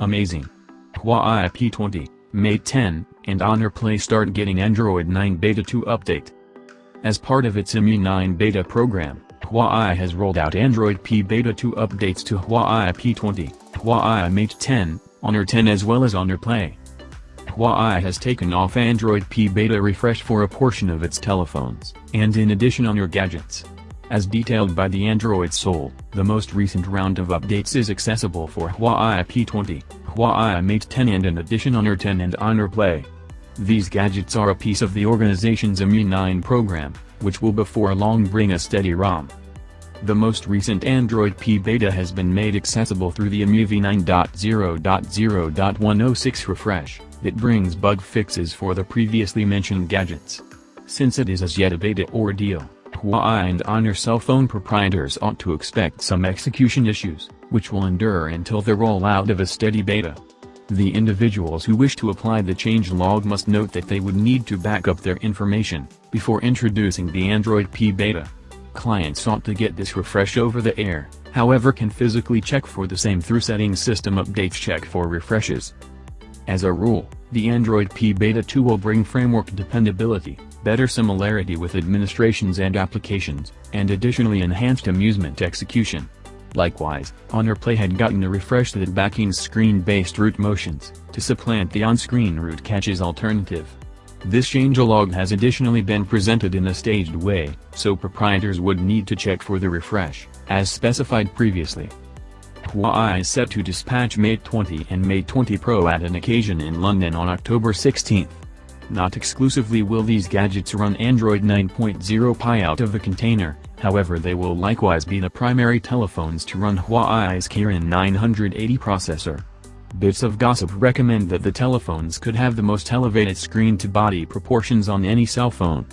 Amazing. Huawei P20, Mate 10, and Honor Play start getting Android 9 Beta 2 update. As part of its EMUI 9 beta program, Huawei has rolled out Android P Beta 2 updates to Huawei P20, Huawei Mate 10, Honor 10 as well as Honor Play. Huawei has taken off Android P Beta refresh for a portion of its telephones, and in addition Honor gadgets. As detailed by the Android Soul, the most recent round of updates is accessible for Huawei P20, Huawei Mate 10 and in addition Honor 10 and Honor Play. These gadgets are a piece of the organization's EMUI 9 program, which will before long bring a steady ROM. The most recent Android P beta has been made accessible through the EMUI 9.0.0.106 refresh, that brings bug fixes for the previously mentioned gadgets. Since it is as yet a beta ordeal, Huawei and Honor cell phone proprietors ought to expect some execution issues, which will endure until the rollout of a steady beta. The individuals who wish to apply the change log must note that they would need to back up their information, before introducing the Android P beta. Clients ought to get this refresh over the air, however can physically check for the same through settings system updates check for refreshes. As a rule, the Android P Beta 2 will bring framework dependability, better similarity with administrations and applications, and additionally enhanced amusement execution. Likewise, Honor Play had gotten a refresh that backing screen-based root motions, to supplant the on-screen root catches alternative. This changelog has additionally been presented in a staged way, so proprietors would need to check for the refresh, as specified previously. Huawei is set to dispatch Mate 20 and Mate 20 Pro at an occasion in London on October 16. Not exclusively will these gadgets run Android 9.0 Pie out of the container, however they will likewise be the primary telephones to run Huawei's Kirin 980 processor. Bits of gossip recommend that the telephones could have the most elevated screen-to-body proportions on any cell phone.